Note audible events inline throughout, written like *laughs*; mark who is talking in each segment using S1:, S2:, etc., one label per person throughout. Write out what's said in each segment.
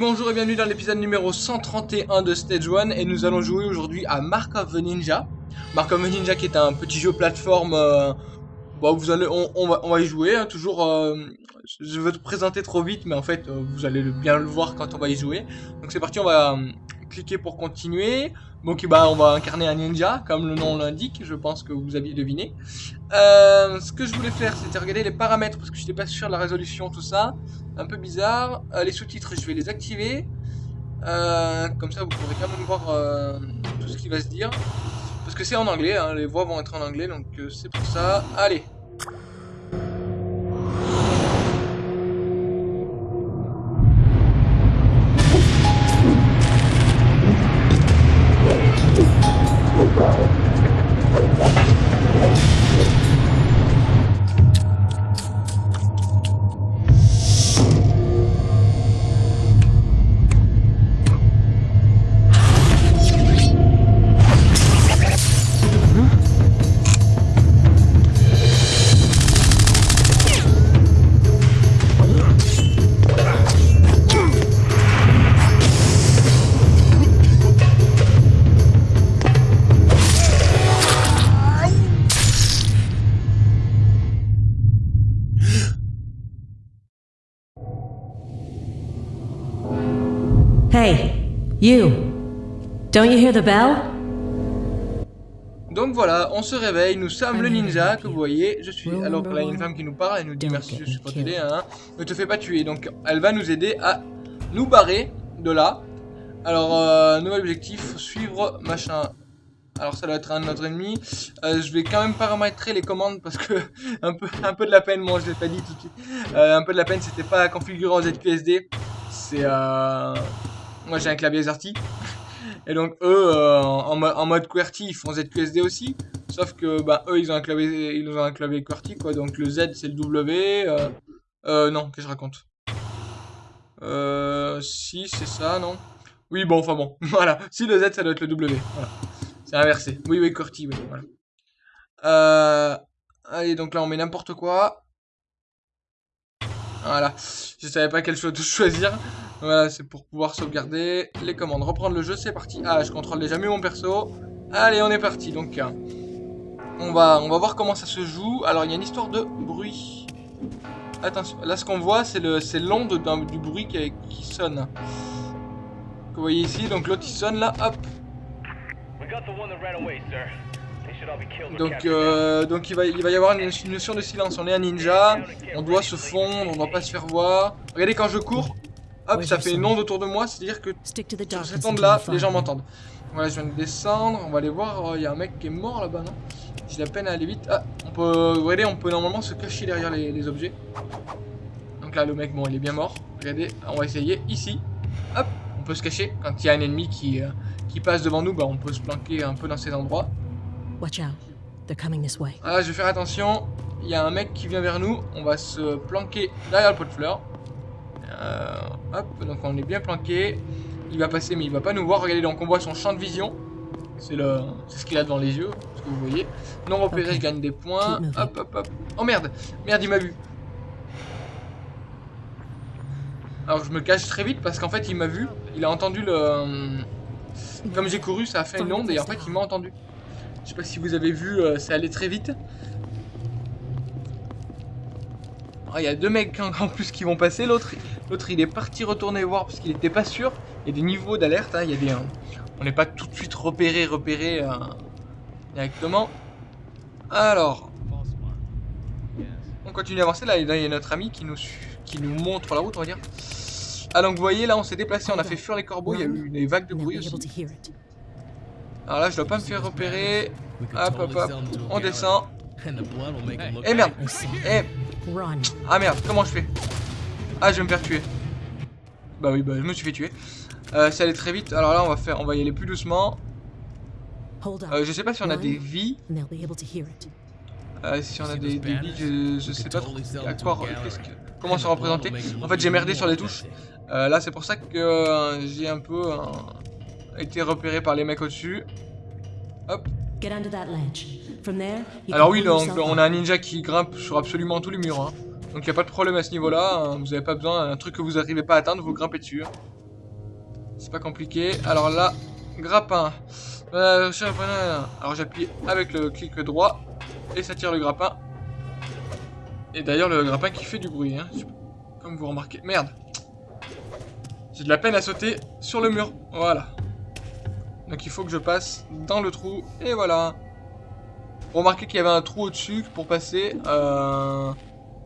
S1: Bonjour et bienvenue dans l'épisode numéro 131 de Stage 1 et nous allons jouer aujourd'hui à Mark of the Ninja. Mark of the Ninja qui est un petit jeu plateforme, euh, bon, vous allez, on, va, y jouer, hein, toujours, euh, je veux te présenter trop vite mais en fait euh, vous allez bien le voir quand on va y jouer. Donc c'est parti, on va pour continuer. Donc bah, on va incarner un ninja, comme le nom l'indique, je pense que vous aviez deviné. Euh, ce que je voulais faire, c'était regarder les paramètres, parce que je n'étais pas sûr de la résolution, tout ça. Un peu bizarre. Euh, les sous-titres, je vais les activer. Euh, comme ça, vous pourrez quand même voir tout ce qui va se dire. Parce que c'est en anglais, hein, les voix vont être en anglais, donc c'est pour ça. Allez
S2: you. Don't you hear the bell?
S1: Donc voilà, on se réveille, nous sommes le ninja que vous voyez, je suis... Alors là il y a une femme qui nous parle, elle nous dit merci, je suis pas t'aider, hein. Ne te fais pas tuer, donc elle va nous aider à nous barrer de là. Alors, euh, nouvel objectif, suivre machin. Alors ça doit être un de notre ennemi. Euh, je vais quand même paramétrer les commandes parce que *laughs* un peu, un peu de la peine, moi je l'ai pas dit tout de suite. Euh, un peu de la peine, c'était pas configuré en ZQSD. C'est... Moi j'ai un clavier AZERTY. Et donc eux, euh, en mode QWERTY, ils font ZQSD aussi. Sauf que bah, eux, ils ont un clavier, ils ont un clavier QWERTY quoi. Donc le Z c'est le W. Euh, euh non, qu'est-ce que je raconte? Euh, si c'est ça, non? Oui, bon, enfin bon, *laughs* voilà. Si le Z ça doit être le W, voilà. C'est inversé. Oui, oui, QWERTY, oui, voilà. Euh, allez, donc là on met n'importe quoi. Voilà. Je savais pas quelle chose choisir. Voilà, c'est pour pouvoir sauvegarder les commandes. Reprendre le jeu, c'est parti. Ah, je contrôle déjà mieux mon perso. Allez, on est parti. Donc, euh, on va, voir comment ça se joue. Alors, il y a une histoire de bruit. Attention, là, ce qu'on voit, c'est l'onde du bruit qui, sonne. Que vous voyez ici. Donc, l'autre, il sonne là. Hop. Donc, euh, donc il, va, il va y avoir une notion de silence. On est un ninja. On doit se fondre. On doit pas se faire voir. Regardez, quand je cours, hop, ça fait une onde autour de moi. C'est-à-dire que Sur cette
S2: until
S1: onde là,
S2: you
S1: les gens m'entendent. Voilà, je viens de descendre, on va aller voir, Oh, il y a un mec qui est mort là-bas, non? J'ai la peine à aller vite. Ah, on peut, regardez, on peut normalement se cacher derrière les, les objets. Donc là, le mec, bon, il est bien mort. Regardez, on va essayer ici. Hop, on peut se cacher. Quand il y a un ennemi qui, euh, qui passe devant nous, bah, on peut se planquer un peu dans ces endroits.
S2: Watch out. They're coming this way.
S1: Ah, je vais faire attention. Il y a un mec qui vient vers nous. On va se planquer derrière le pot de fleurs. Euh, hop, donc on est bien planqué. Il va passer, mais il va pas nous voir. Regardez, donc on voit son champ de vision. C'est le, ce qu'il a devant les yeux, ce que vous voyez. Non repéré, je gagne des points. Hop, hop, hop. Oh merde, merde, il m'a vu. Alors je me cache très vite parce qu'en fait il m'a vu. Il a entendu le. Comme j'ai couru, ça a fait une onde et en fait il m'a entendu. Je sais pas si vous avez vu, euh, ça allait très vite. Ah, Il y a deux mecs en, *laughs* plus qui vont passer. L'autre, l'autre, il est parti retourner voir parce qu'il était pas sûr. Il y a des niveaux d'alerte. hein, Il y a des, euh, on n'est pas tout de suite repéré, repéré euh, directement. Alors, on continue à avancer. Là, il y a notre ami qui nous, qui nous montre la route, on va dire. Ah donc vous voyez là on s'est déplacé, on a fait fuir les corbeaux, il y a eu des vagues de bruit aussi. Alors là je dois pas me faire repérer. Hop hop hop, on descend.
S3: And the blood will make 'em look
S1: Eh merde, eh. Ah merde, comment je fais Ah je vais me faire tuer. Bah oui, bah je me suis fait tuer. Euh, ça allait très vite, alors là on va faire, on va y aller plus doucement.
S2: Hold up.
S1: Euh, je sais pas si on a des vies. Euh, si on a des, des vies, je, je sais pas trop à quoi, qu'est-ce que- comment se représenter. En fait j'ai merdé sur les touches. Euh, là c'est pour ça que j'ai un peu été repéré par les mecs au-dessus. Hop.
S2: Get under that ledge. From there, you
S1: Alors oui,
S2: yourself
S1: on a un ninja qui grimpe sur absolument tous les murs. hein. Donc il n'y a pas de problème à ce niveau-là. hein. Vous n'avez pas besoin d'un truc que vous n'arrivez pas à atteindre, vous grimpez dessus. hein. C'est pas compliqué. Alors là, grappin. Euh, Alors j'appuie avec le clic droit et ça tire le grappin. Et d'ailleurs le grappin qui fait du bruit. Comme vous remarquez. Merde. J'ai de la peine à sauter sur le mur. Voilà. Donc il faut que je passe dans le trou. Et voilà. Remarquez qu'il y avait un trou au-dessus pour passer. Euh...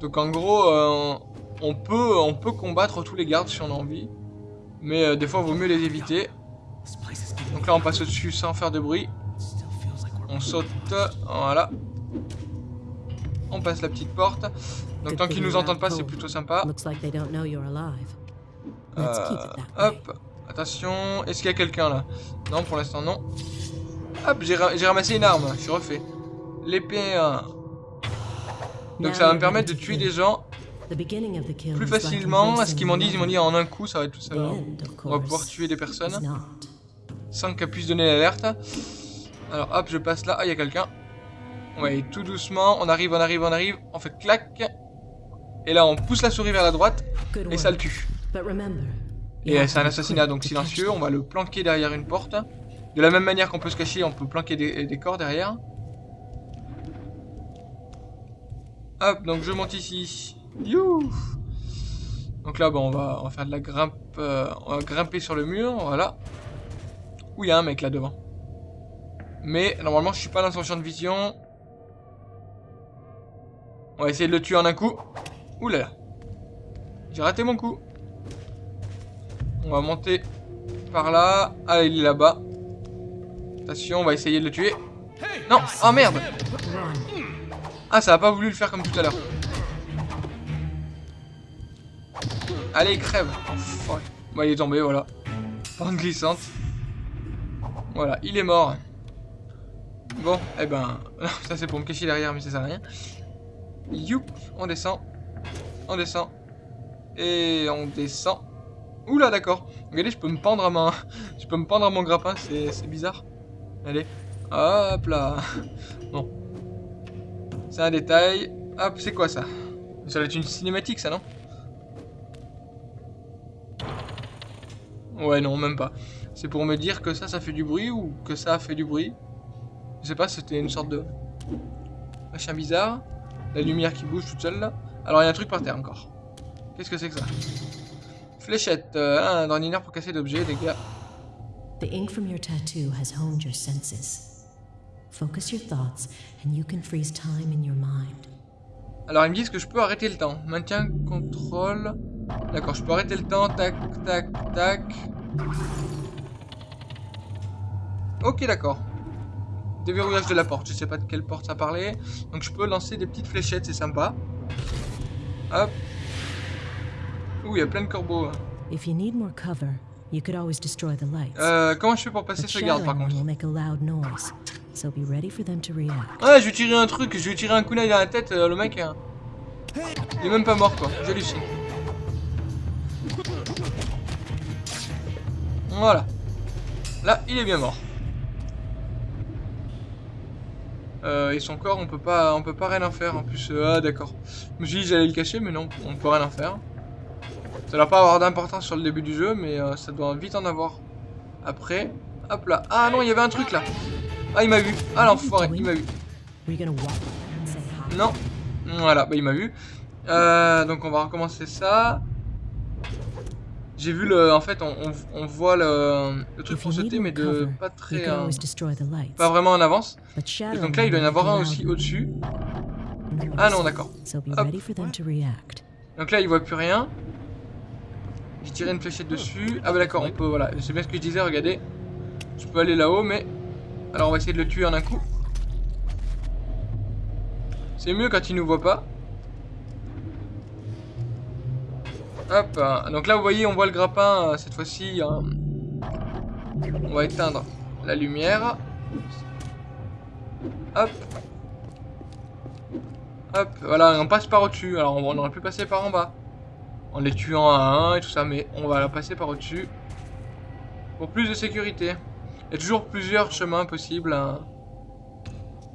S1: Donc en gros, euh, on, peut, on peut combattre tous les gardes si on a envie. Mais euh, des fois, il vaut mieux les éviter. Donc là, on passe au-dessus sans faire de bruit. On saute. Voilà. On passe la petite porte. Donc tant qu'ils nous entendent pas, c'est plutôt sympa. Euh, hop, attention, est-ce qu'il y a quelqu'un là? Non, pour l'instant non. Hop, j'ai ra- j'ai ramassé une arme, je suis refait. L'épée. euh, Donc
S2: Now
S1: ça va me permettre de tuer des gens plus facilement. À ce qu'ils m'ont dit, ils m'ont dit en un coup, ça va être tout ça.
S2: Of
S1: On va pouvoir tuer des personnes sans qu'elles puissent donner l'alerte. Alors hop, je passe là. Ah, il y a quelqu'un. Ouais, tout doucement, on arrive, on arrive, on arrive. On fait clac. Et là, on pousse la souris vers la droite et ça le tue. Et c'est un assassinat donc silencieux, on va le planquer derrière une porte. De la même manière qu'on peut se cacher, on peut planquer des, corps derrière. Hop, donc je monte ici. Donc là, bon, on va, on va faire de la grimpe. euh, on va grimper sur le mur, voilà. Où il y a un mec là devant. Mais normalement, je suis pas dans son champ de vision. On va essayer de le tuer en un coup. Ouh là là. J'ai raté mon coup. On va monter par là. Ah, il est là-bas. Attention, on va essayer de le tuer. Non Oh merde. Ah, ça a pas voulu le faire comme tout à l'heure. Allez, crève Oh. Bah, il est tombé, voilà. Pente glissante. Voilà, il est mort. Bon, eh ben... *laughs* ça, c'est pour me cacher derrière, mais ça sert à rien. Youp On descend. On descend. Et on descend. Oula, d'accord. Regardez, je peux me pendre à ma... Je peux me pendre à mon grappin, c'est bizarre. Allez. Hop là. Bon. C'est un détail. Hop, c'est quoi ça? Ça doit être une cinématique, ça, non? Ouais, non, même pas. C'est pour me dire que ça, ça fait du bruit ou que ça fait du bruit? Je sais pas, c'était une sorte de... Machin bizarre. La lumière qui bouge toute seule, là. Alors, il y a un truc par terre, encore. Qu'est-ce que c'est que ça? Fléchette. Euh, un d'ordinaire pour casser d'objets, les gars.
S2: The ink from your tattoo has honed your senses. Focus your thoughts, and you can freeze time in your mind.
S1: Alors ils me disent que je peux arrêter le temps. Maintien, contrôle. D'accord, je peux arrêter le temps. Tac, tac, tac. Ok, d'accord. Déverrouillage de la porte. Je sais pas de quelle porte ça parlait. Donc je peux lancer des petites fléchettes, c'est sympa. Hop. Ouh, il y a plein de corbeaux. hein.
S2: If you need more cover, you could always destroy the lights.
S1: Euh, comment je fais pour passer ce garde par contre
S2: make a loud noise, so be ready for them to react.
S1: Ouais, je vais tirer un truc, je vais tirer un kunai dans la tête, euh, le mec, euh, il est même pas mort quoi, j'hallucine. Voilà. Là, il est bien mort. Euh, et son corps, on peut pas, on peut pas rien en faire. En plus, euh, ah d'accord. Je me suis dit j'allais le cacher, mais non, on peut rien en faire. Ça va pas avoir d'importance sur le début du jeu, mais euh, ça doit vite en avoir. Après, hop là. Ah non, il y avait un truc là. Ah, il m'a vu. Ah l'enfoiré, il m'a vu. Non. Voilà, bah il m'a vu. Euh, donc on va recommencer ça. J'ai vu le... En fait, on, on- on voit le, le truc pour sauter, mais de pas très... euh, pas vraiment en avance. Et donc là, il doit y en avoir un aussi au-dessus. Ah non, d'accord. Donc là, il voit plus rien. J'ai tiré une fléchette dessus. Ah bah d'accord, on peut... Voilà, c'est bien ce que je disais, regardez. Je peux aller là-haut, mais... Alors on va essayer de le tuer en un coup. C'est mieux quand il nous voit pas. Hop, euh, donc là vous voyez on voit le grappin euh, cette fois-ci. euh, on va éteindre la lumière. Hop. Hop, voilà, on passe par au-dessus. Alors on aurait pu passer par en bas. En les tuant à un et tout ça, mais on va la passer par au-dessus. Pour plus de sécurité. Il y a toujours plusieurs chemins possibles hein,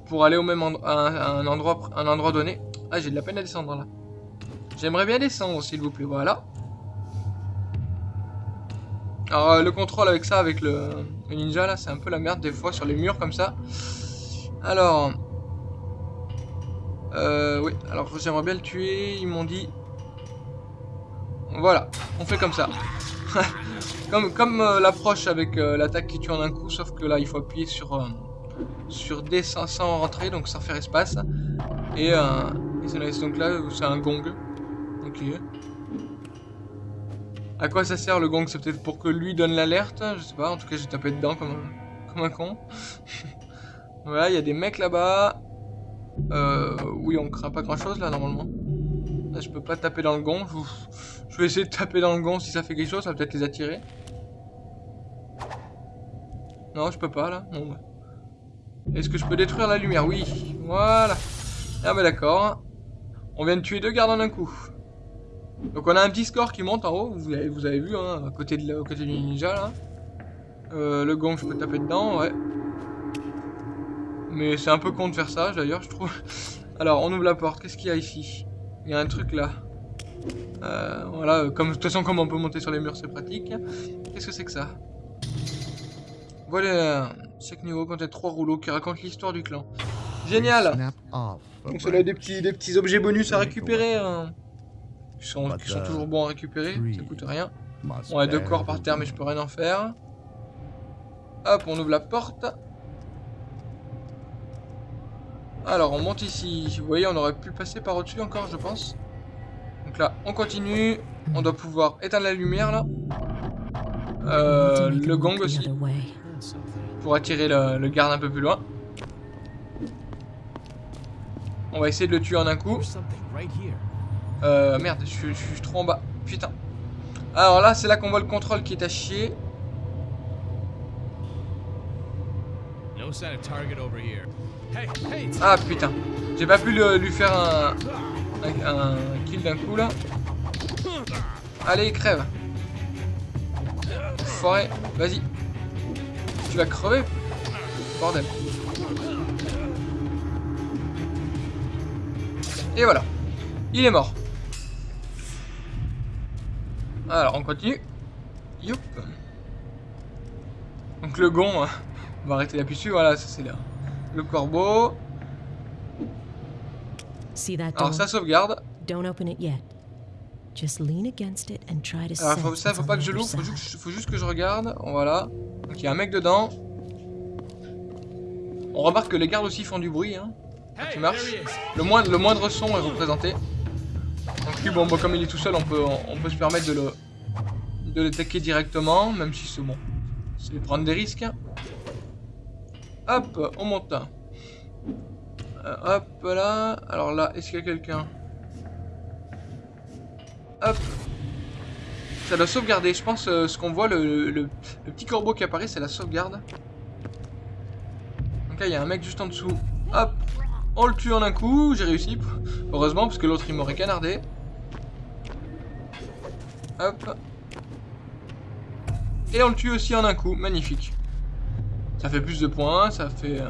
S1: pour aller au même endroit, à un endroit donné. Ah, j'ai de la peine à descendre là. J'aimerais bien descendre, s'il vous plaît. Voilà. Alors, euh, le contrôle avec ça, avec le, le ninja, là, c'est un peu la merde des fois sur les murs comme ça. Alors... Euh, oui, alors j'aimerais bien le tuer. Ils m'ont dit... Voilà, on fait comme ça. *laughs* comme comme euh, l'approche avec euh, l'attaque qui tue en un coup, sauf que là, il faut appuyer sur... euh, sur D sans, rentrer, donc sans faire espace. Et, et ça donc là, c'est un gong. Ok. À quoi ça sert le gong? C'est peut-être pour que lui donne l'alerte? Je sais pas, en tout cas j'ai tapé dedans comme un, comme un con. *laughs* voilà, il y a des mecs là-bas. Oui, on craint pas grand-chose là normalement. Je peux pas taper dans le gong. Je, vais essayer de taper dans le gong si ça fait quelque chose, ça va peut-être les attirer. Non, je peux pas là. Bah. Est-ce que je peux détruire la lumière? Oui, voilà. Ah bah d'accord. On vient de tuer deux gardes en un coup. Donc on a un petit score qui monte en haut, vous avez, vu, hein, à côté, de côté du ninja là. Euh, le gong, je peux taper dedans, ouais. Mais c'est un peu con de faire ça, d'ailleurs, je trouve. Alors, on ouvre la porte, qu'est-ce qu'il y a ici? Il y a un truc là. Euh, voilà, comme, de toute façon, comme on peut monter sur les murs, c'est pratique. Qu'est-ce que c'est que ça? Voilà, chaque niveau contient trois rouleaux qui racontent l'histoire du clan. Génial donc cela a des petits, des petits objets bonus à récupérer. hein. Qui sont, qui sont toujours bons à récupérer, ça coûte rien. On a deux corps par terre mais je peux rien en faire. Hop, on ouvre la porte. Alors on monte ici. Vous voyez, on aurait pu passer par au-dessus encore, je pense. Donc là, on continue. On doit pouvoir éteindre la lumière là. Euh, le gong aussi, pour attirer le, garde un peu plus loin. On va essayer de le tuer en un coup. Euh, merde, je, suis- je suis trop en bas. Putain. Alors là, c'est là qu'on voit le contrôle qui est à chier.
S4: No sign of target over here.
S1: Ah putain. J'ai pas pu lui faire un kill d'un coup là. Allez, crève. Forêt, vas-y. Tu vas crever. Bordel. Et voilà. Il est mort. Alors, on continue. Youp. Donc le gond, hein, on va arrêter d'appuyer dessus. Voilà, ça c'est là. Le corbeau.
S2: See that door?
S1: Alors ça sauvegarde.
S2: Don't open it yet. Just lean against it and try to
S1: Alors faut, ça, faut pas
S2: the
S1: que je l'ouvre, faut, faut juste que je regarde. Voilà. Donc il y a un mec dedans. On remarque que les gardes aussi font du bruit. Hein.
S4: is.
S1: Le, moindre, le moindre son est représenté. Donc lui, bon, bah, comme il est tout seul, on peut, on, on peut se permettre de le de l'attaquer directement, même si c'est bon. C'est prendre des risques. Hop, on monte. Euh, hop là. Alors là, est-ce qu'il y a quelqu'un? Hop. Ça doit sauvegarder. Je pense euh, ce qu'on voit, le, le- le petit corbeau qui apparaît, c'est la sauvegarde. Donc là, il y a un mec juste en dessous. Hop. On le tue en un coup. J'ai réussi. Heureusement, parce que l'autre, il m'aurait canardé. Hop. Et on le tue aussi en un coup. Magnifique. Ça fait plus de points. Ça fait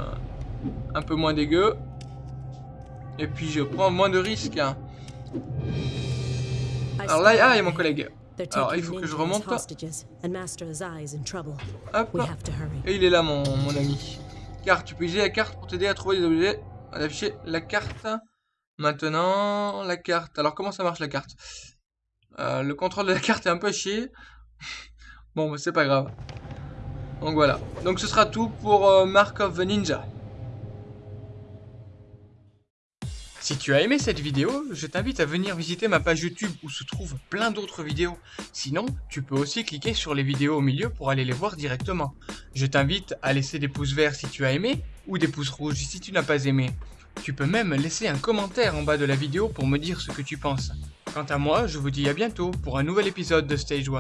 S1: un peu moins dégueu. Et puis, je prends moins de risques. hein. Alors là, ah, il y a mon collègue. Alors, il faut que je remonte. Hop. Et il est là, mon, mon ami. Carte, tu peux utiliser la carte pour t'aider à trouver des objets. À afficher la carte. Maintenant, la carte. Alors, comment ça marche la carte? Euh, Le contrôle de la carte est un peu chier. *laughs* bon, mais c'est pas grave. Donc voilà. Donc ce sera tout pour euh, Mark of the Ninja. Si tu as aimé cette vidéo, je t'invite à venir visiter ma page YouTube où se trouvent plein d'autres vidéos. Sinon, tu peux aussi cliquer sur les vidéos au milieu pour aller les voir directement. Je t'invite à laisser des pouces verts si tu as aimé, ou des pouces rouges si tu n'as pas aimé. Tu peux même laisser un commentaire en bas de la vidéo pour me dire ce que tu penses. Quant à moi, je vous dis à bientôt pour un nouvel épisode de Stage 1.